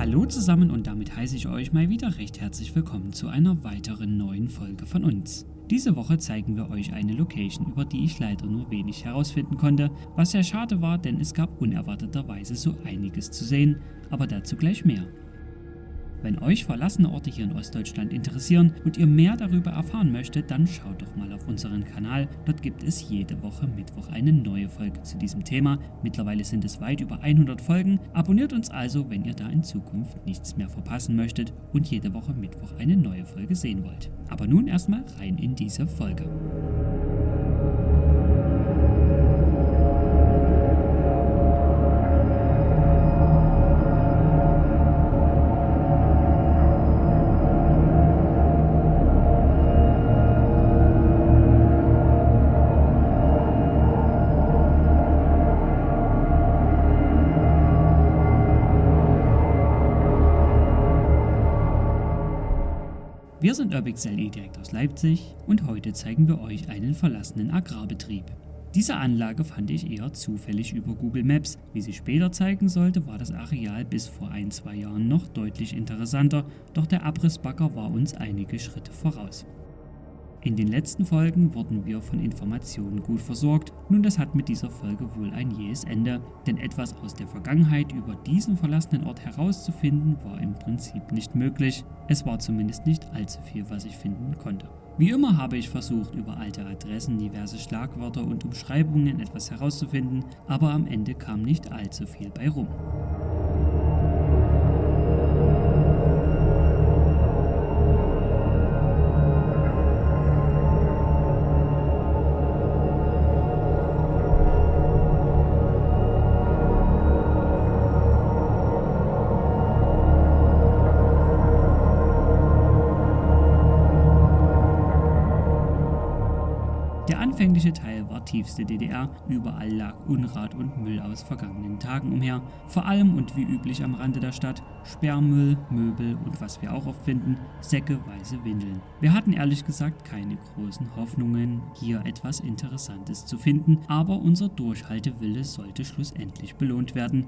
Hallo zusammen und damit heiße ich euch mal wieder recht herzlich willkommen zu einer weiteren neuen Folge von uns. Diese Woche zeigen wir euch eine Location, über die ich leider nur wenig herausfinden konnte, was sehr schade war, denn es gab unerwarteterweise so einiges zu sehen, aber dazu gleich mehr. Wenn euch verlassene Orte hier in Ostdeutschland interessieren und ihr mehr darüber erfahren möchtet, dann schaut doch mal auf unseren Kanal. Dort gibt es jede Woche Mittwoch eine neue Folge zu diesem Thema. Mittlerweile sind es weit über 100 Folgen. Abonniert uns also, wenn ihr da in Zukunft nichts mehr verpassen möchtet und jede Woche Mittwoch eine neue Folge sehen wollt. Aber nun erstmal rein in diese Folge. Wir sind Urbix LE direkt aus Leipzig und heute zeigen wir euch einen verlassenen Agrarbetrieb. Diese Anlage fand ich eher zufällig über Google Maps. Wie sich später zeigen sollte, war das Areal bis vor ein, zwei Jahren noch deutlich interessanter, doch der Abrissbagger war uns einige Schritte voraus. In den letzten Folgen wurden wir von Informationen gut versorgt, nun das hat mit dieser Folge wohl ein jähes Ende, denn etwas aus der Vergangenheit über diesen verlassenen Ort herauszufinden war im Prinzip nicht möglich, es war zumindest nicht allzu viel, was ich finden konnte. Wie immer habe ich versucht, über alte Adressen, diverse Schlagwörter und Umschreibungen etwas herauszufinden, aber am Ende kam nicht allzu viel bei rum. Anfängliche Teil war tiefste DDR, überall lag Unrat und Müll aus vergangenen Tagen umher, vor allem und wie üblich am Rande der Stadt Sperrmüll, Möbel und was wir auch oft finden, Säcke, weiße Windeln. Wir hatten ehrlich gesagt keine großen Hoffnungen, hier etwas Interessantes zu finden, aber unser Durchhaltewille sollte schlussendlich belohnt werden.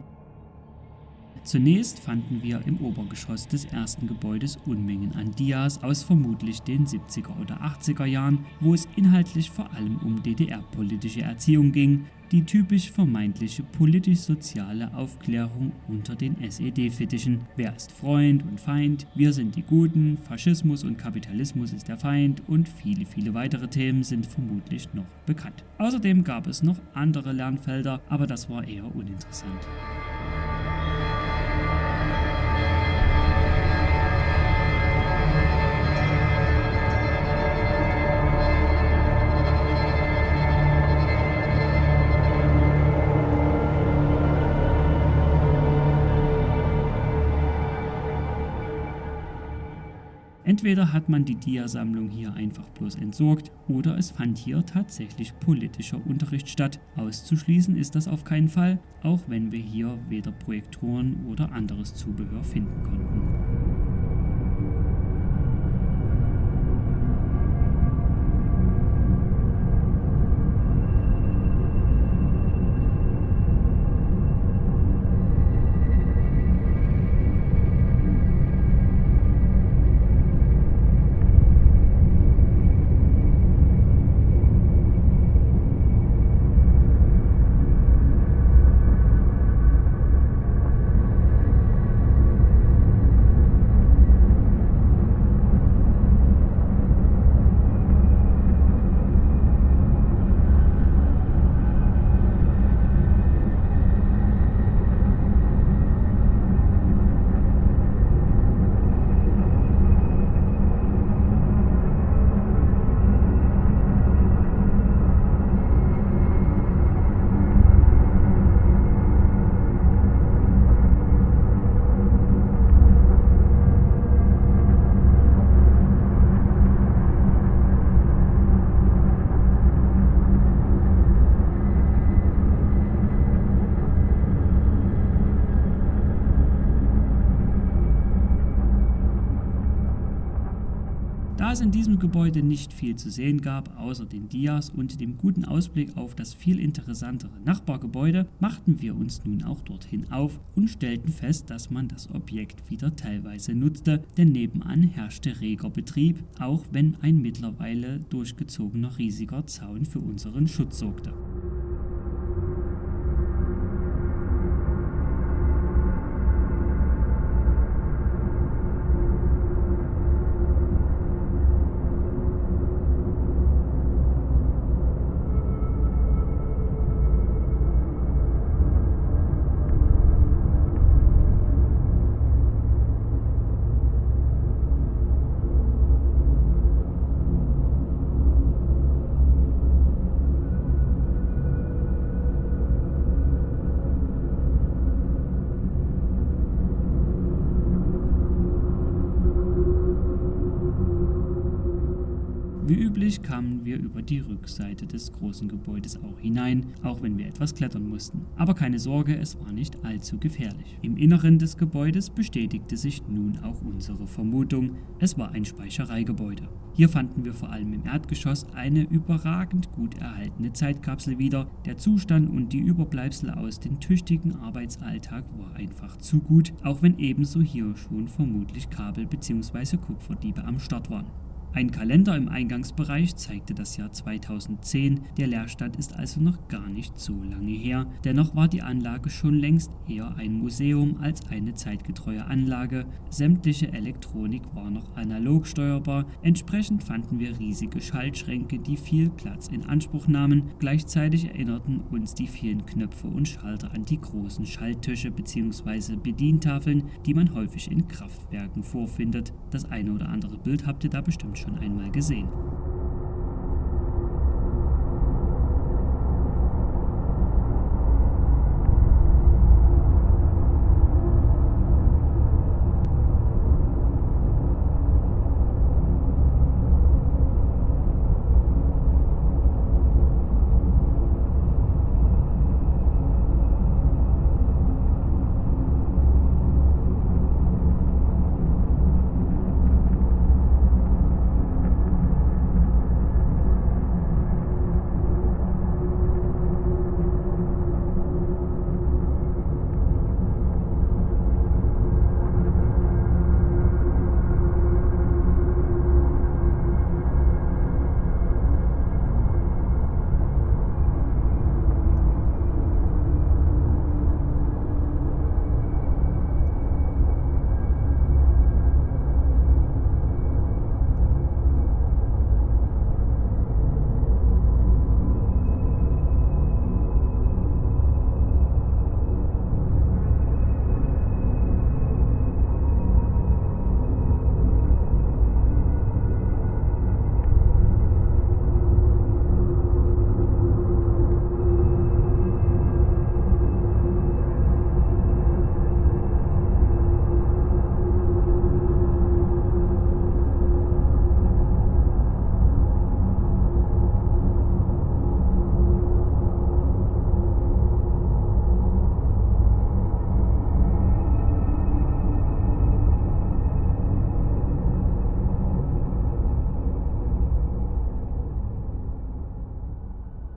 Zunächst fanden wir im Obergeschoss des ersten Gebäudes Unmengen an Dias aus vermutlich den 70er oder 80er Jahren, wo es inhaltlich vor allem um DDR-politische Erziehung ging, die typisch vermeintliche politisch-soziale Aufklärung unter den SED-Fittichen. Wer ist Freund und Feind? Wir sind die Guten, Faschismus und Kapitalismus ist der Feind und viele, viele weitere Themen sind vermutlich noch bekannt. Außerdem gab es noch andere Lernfelder, aber das war eher uninteressant. Entweder hat man die Dia-Sammlung hier einfach bloß entsorgt oder es fand hier tatsächlich politischer Unterricht statt. Auszuschließen ist das auf keinen Fall, auch wenn wir hier weder Projektoren oder anderes Zubehör finden konnten. In diesem Gebäude nicht viel zu sehen gab, außer den Dias und dem guten Ausblick auf das viel interessantere Nachbargebäude, machten wir uns nun auch dorthin auf und stellten fest, dass man das Objekt wieder teilweise nutzte, denn nebenan herrschte reger Betrieb, auch wenn ein mittlerweile durchgezogener riesiger Zaun für unseren Schutz sorgte. Wie üblich kamen wir über die Rückseite des großen Gebäudes auch hinein, auch wenn wir etwas klettern mussten. Aber keine Sorge, es war nicht allzu gefährlich. Im Inneren des Gebäudes bestätigte sich nun auch unsere Vermutung, es war ein Speichereigebäude. Hier fanden wir vor allem im Erdgeschoss eine überragend gut erhaltene Zeitkapsel wieder. Der Zustand und die Überbleibsel aus dem tüchtigen Arbeitsalltag war einfach zu gut, auch wenn ebenso hier schon vermutlich Kabel bzw. Kupferdiebe am Start waren. Ein Kalender im Eingangsbereich zeigte das Jahr 2010, der Leerstand ist also noch gar nicht so lange her. Dennoch war die Anlage schon längst eher ein Museum als eine zeitgetreue Anlage. Sämtliche Elektronik war noch analog steuerbar, entsprechend fanden wir riesige Schaltschränke, die viel Platz in Anspruch nahmen. Gleichzeitig erinnerten uns die vielen Knöpfe und Schalter an die großen Schalttische bzw. Bedientafeln, die man häufig in Kraftwerken vorfindet. Das eine oder andere Bild habt ihr da bestimmt schon einmal gesehen.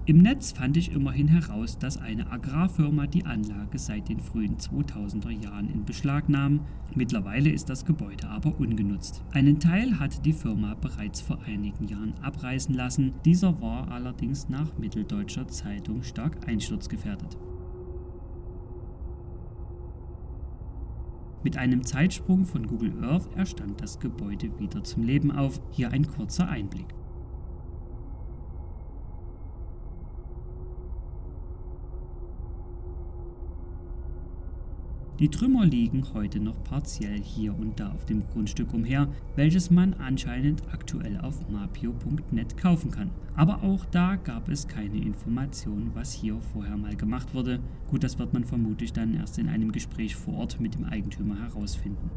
Im Netz fand ich immerhin heraus, dass eine Agrarfirma die Anlage seit den frühen 2000er Jahren in Beschlag nahm. Mittlerweile ist das Gebäude aber ungenutzt. Einen Teil hatte die Firma bereits vor einigen Jahren abreißen lassen. Dieser war allerdings nach Mitteldeutscher Zeitung stark einsturzgefährdet. Mit einem Zeitsprung von Google Earth erstand das Gebäude wieder zum Leben auf. Hier ein kurzer Einblick. Die Trümmer liegen heute noch partiell hier und da auf dem Grundstück umher, welches man anscheinend aktuell auf mapio.net kaufen kann. Aber auch da gab es keine Information, was hier vorher mal gemacht wurde. Gut, das wird man vermutlich dann erst in einem Gespräch vor Ort mit dem Eigentümer herausfinden.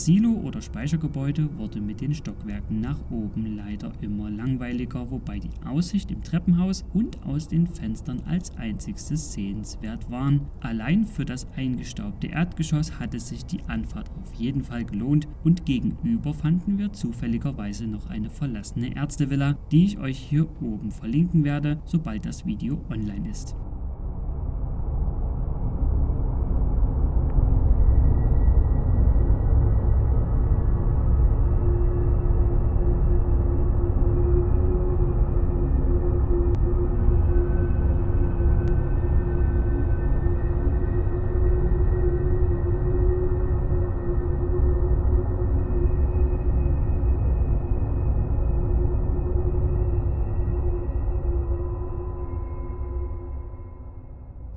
Das Silo oder Speichergebäude wurde mit den Stockwerken nach oben leider immer langweiliger, wobei die Aussicht im Treppenhaus und aus den Fenstern als einzigstes sehenswert waren. Allein für das eingestaubte Erdgeschoss hatte sich die Anfahrt auf jeden Fall gelohnt und gegenüber fanden wir zufälligerweise noch eine verlassene Ärztevilla, die ich euch hier oben verlinken werde, sobald das Video online ist.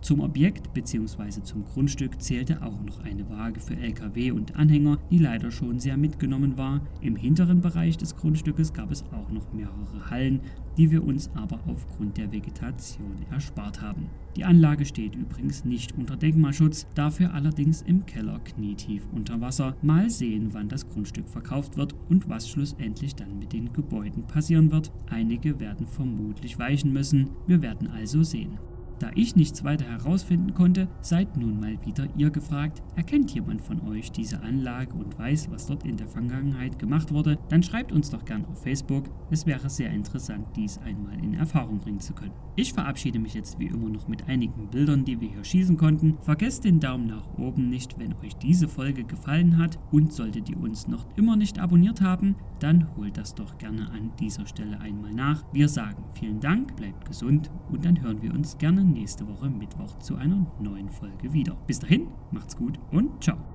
Zum Objekt bzw. zum Grundstück zählte auch noch eine Waage für LKW und Anhänger, die leider schon sehr mitgenommen war. Im hinteren Bereich des Grundstückes gab es auch noch mehrere Hallen, die wir uns aber aufgrund der Vegetation erspart haben. Die Anlage steht übrigens nicht unter Denkmalschutz, dafür allerdings im Keller knietief unter Wasser. Mal sehen, wann das Grundstück verkauft wird und was schlussendlich dann mit den Gebäuden passieren wird. Einige werden vermutlich weichen müssen. Wir werden also sehen. Da ich nichts weiter herausfinden konnte, seid nun mal wieder ihr gefragt, erkennt jemand von euch diese Anlage und weiß, was dort in der Vergangenheit gemacht wurde, dann schreibt uns doch gern auf Facebook, es wäre sehr interessant, dies einmal in Erfahrung bringen zu können. Ich verabschiede mich jetzt wie immer noch mit einigen Bildern, die wir hier schießen konnten. Vergesst den Daumen nach oben nicht, wenn euch diese Folge gefallen hat und solltet ihr uns noch immer nicht abonniert haben, dann holt das doch gerne an dieser Stelle einmal nach. Wir sagen vielen Dank, bleibt gesund und dann hören wir uns gerne nächste Woche Mittwoch zu einer neuen Folge wieder. Bis dahin, macht's gut und ciao.